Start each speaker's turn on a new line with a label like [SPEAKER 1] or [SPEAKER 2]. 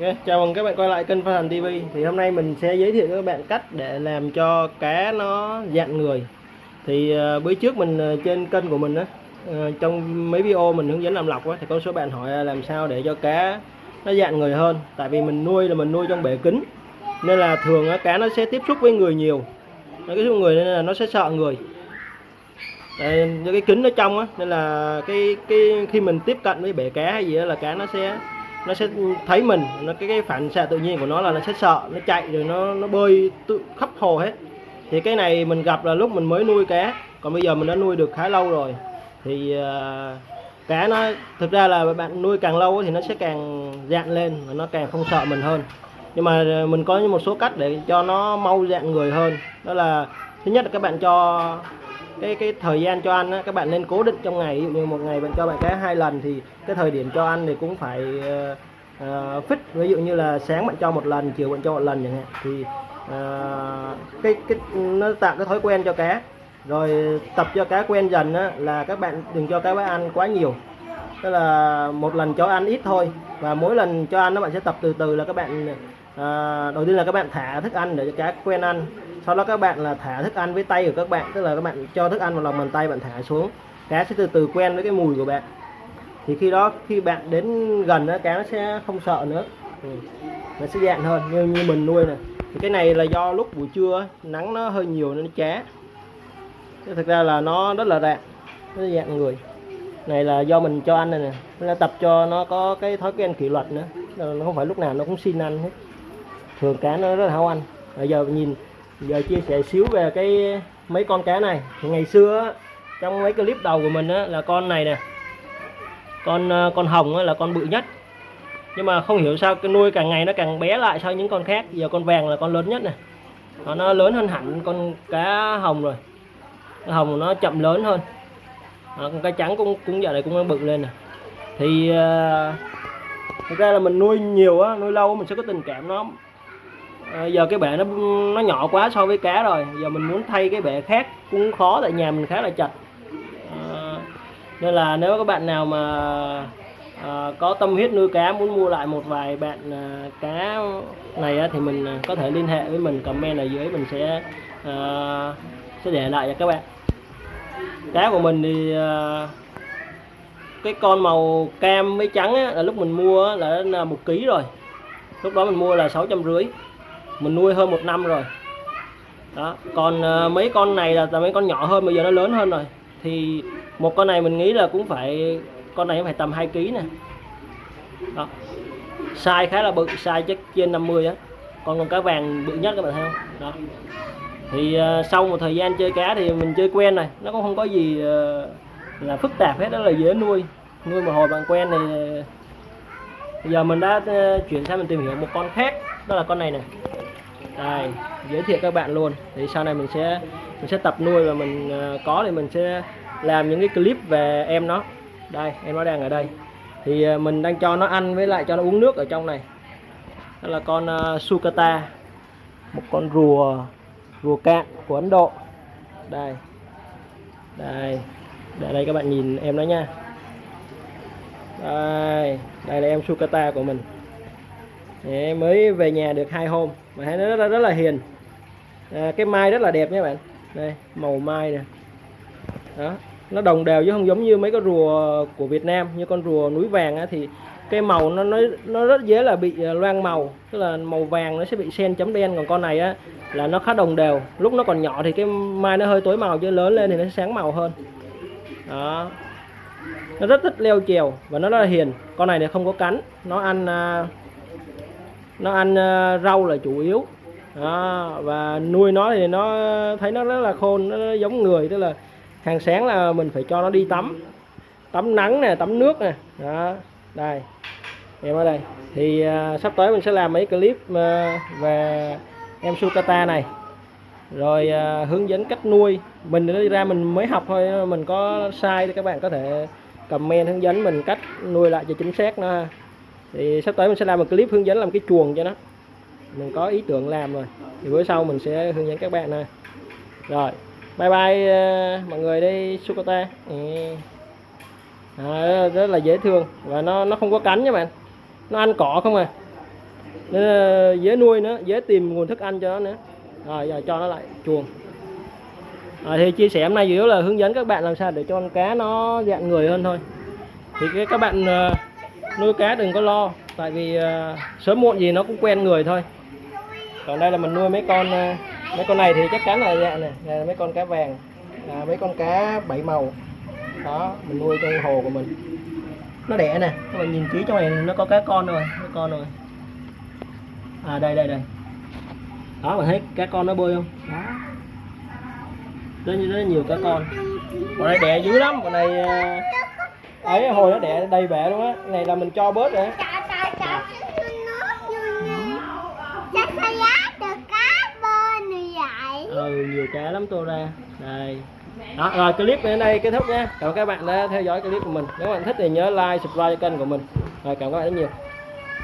[SPEAKER 1] Okay, chào mừng các bạn quay lại kênh Phan Thành TV Thì hôm nay mình sẽ giới thiệu với các bạn cách để làm cho cá nó dạn người. Thì uh, bữa trước mình uh, trên kênh của mình á uh, Trong mấy video mình hướng dẫn làm lọc á Thì có số bạn hỏi làm sao để cho cá nó dạn người hơn. Tại vì mình nuôi là mình nuôi trong bể kính Nên là thường uh, cá nó sẽ tiếp xúc với người nhiều. Nó tiếp xúc người nên là nó sẽ sợ người. Đây, cái kính nó trong á Nên là cái cái khi mình tiếp cận với bể cá hay gì đó là cá nó sẽ nó sẽ thấy mình nó cái cái phản xạ tự nhiên của nó là nó sẽ sợ nó chạy rồi nó nó bơi tự khắp hồ hết. Thì cái này mình gặp là lúc mình mới nuôi cá còn bây giờ mình đã nuôi được khá lâu rồi. Thì uh, cá nó thực ra là bạn nuôi càng lâu thì nó sẽ càng dạn lên và nó càng không sợ mình hơn. Nhưng mà à, mình có một số cách để cho nó mau dạn người hơn. Đó là thứ nhất là các bạn cho cái cái thời gian cho ăn á, các bạn nên cố định trong ngày. Ví dụ như một ngày bạn cho bạn cá hai lần thì cái thời điểm cho ăn thì cũng phải uh, fix. Ví dụ như là sáng bạn cho một lần chiều bạn cho một lần chẳng hạn. Thì uh, cái cái nó tạo cái thói quen cho cá. Rồi tập cho cá quen dần á, là các bạn đừng cho cá ăn quá nhiều. Tức là một lần cho ăn ít thôi. Và mỗi lần cho ăn nó bạn sẽ tập từ từ là các bạn à, đầu tiên là các bạn thả thức ăn để cho cá quen ăn sau đó các bạn là thả thức ăn với tay của các bạn, tức là các bạn cho thức ăn vào lòng bàn tay, bạn thả xuống. Cá sẽ từ từ quen với cái mùi của bạn. Thì khi đó, khi bạn đến gần đó cá nó sẽ không sợ nữa. Ừ. nó sẽ dạng hơn, như như mình nuôi này. Thì cái này là do lúc buổi trưa nắng nó hơi nhiều nên nó chá. Thực ra là nó rất là rạng nó dạng người. Này là do mình cho ăn này nè, nó tập cho nó có cái thói quen kỷ luật nữa. Nó không phải lúc nào nó cũng xin ăn hết. Thường cá nó rất là háo ăn. Bây giờ nhìn giờ chia sẻ xíu về cái mấy con cá này. Thì ngày xưa trong mấy clip đầu của mình á, là con này nè. Con ờ, con hồng á, là con bự nhất. Nhưng mà không hiểu sao cái nuôi càng ngày nó càng bé lại so với những con khác. Giờ con vàng là con lớn nhất này nó, nó lớn hơn hẳn con cá hồng rồi. Cái hồng nó chậm lớn hơn. À, con cá trắng cũng cũng giờ này cũng bự lên nè. Thì uh, thực ra là mình nuôi nhiều á nuôi lâu mình sẽ có tình cảm nó à, giờ cái bể nó nó nhỏ quá so với cá rồi. Giờ mình muốn thay cái bể khác cũng khó tại nhà mình khá là chặt à, ờ, nên là nếu các bạn nào mà à, có tâm huyết nuôi cá muốn mua lại một vài bạn à, cá này á, thì mình có thể liên hệ với mình comment ở dưới mình sẽ à, sẽ để lại cho các bạn. Cá của mình thì à, cái con màu cam với trắng á, là lúc mình mua á, là một ký rồi. Lúc đó mình mua là sáu trăm rưỡi mình nuôi hơn một năm rồi. Đó còn uh, mấy con này là, là mấy con nhỏ hơn bây giờ nó lớn hơn rồi. Thì một con này mình nghĩ là cũng phải con này phải tầm 2 kg nè. Đó. Size khá là bự size chắc trên 50 á. Còn con cá vàng bự nhất các bạn thấy không? Đó. Thì uh, sau một thời gian chơi cá thì mình chơi quen này nó cũng không có gì uh, là phức tạp hết đó là dễ nuôi. Nuôi một hồi bạn quen thì bây giờ mình đã uh, chuyển sang mình tìm hiểu một con khác đó là con này này đây giới thiệu các bạn luôn. Thì sau này mình sẽ mình sẽ tập nuôi và mình ờ, có thì mình sẽ làm những cái clip về em nó. Đây em nó đang ở đây. Thì ờ, mình đang cho nó ăn với lại cho nó uống nước ở trong này. Đó là con uh, sukata. Một con rùa rùa cạn của Ấn Độ. Đây. Đây. Để đây các bạn nhìn em nó nha. Đây đây là em sukata của mình. Đấy, mới về nhà được hai hôm. Mà thấy nó rất, là, rất là hiền. À, cái mai rất là đẹp nha bạn. Đây màu mai nè. Đó nó đồng đều chứ không giống như mấy con rùa của Việt Nam như con rùa núi vàng á, thì cái màu nó nó nó rất dễ là bị à, loang màu. Tức là màu vàng nó sẽ bị sen chấm đen còn con này á là nó khá đồng đều. Lúc nó còn nhỏ thì cái mai nó hơi tối màu chứ lớn lên thì nó sẽ sáng màu hơn. Đó. Nó rất thích leo trèo và nó rất là hiền. Con này thì không có cắn. Nó ăn uh, nó ăn ờ, rau là chủ yếu. Đó, và nuôi nó thì nó thấy nó rất là khôn nó giống người tức là hàng sáng là mình phải cho nó đi tắm. Tắm nắng nè tắm nước nè. Đó đây. Em ở đây. Thì uh, sắp tới mình sẽ làm mấy clip uh, về em sukata này. Rồi uh, hướng dẫn cách nuôi. Mình đi ra mình mới học thôi mình có sai thì các bạn có thể comment hướng dẫn mình cách nuôi lại cho chính xác nó thì sắp tới mình sẽ làm một clip hướng dẫn làm cái chuồng cho nó. Mình có ý tưởng làm rồi. Thì bữa sau mình sẽ hướng dẫn các bạn này rồi bye bye uh, mọi người đi sukota. À, rất là dễ thương. Và nó nó không có cắn nha bạn. Nó ăn cỏ không à. Nên là dễ nuôi nữa dễ tìm nguồn thức ăn cho nó nữa. Rồi giờ cho nó lại chuồng. À, thì chia sẻ hôm nay chủ yếu là hướng dẫn các bạn làm sao để cho con cá nó dạng người hơn thôi. Thì cái các bạn ờ, nuôi cá đừng có lo tại vì uh, sớm muộn gì nó cũng quen người thôi. Còn đây là mình nuôi mấy con uh, mấy con này thì chắc chắn là dạ này Đây là mấy con cá vàng à, mấy con cá bảy màu. Đó mình nuôi trong hồ của mình. Nó đẻ nè các bạn nhìn kỹ trong này nó có cá con rồi cá con rồi. À đây đây đây. Đó bạn thấy cá con nó bơi không? Đó. Rất, rất nhiều cá con. Con này đẻ dữ lắm con này uh, ấy hồi nó đẻ đầy bể luôn á. Này là mình cho bớt rồi ừ nhiều cá lắm tô ra. Đây. Đó rồi clip đến đây kết thúc nha. Cảm ơn các bạn đã theo dõi clip của mình. Nếu bạn thích thì nhớ like subscribe cho kênh của mình. Rồi cảm ơn các bạn rất nhiều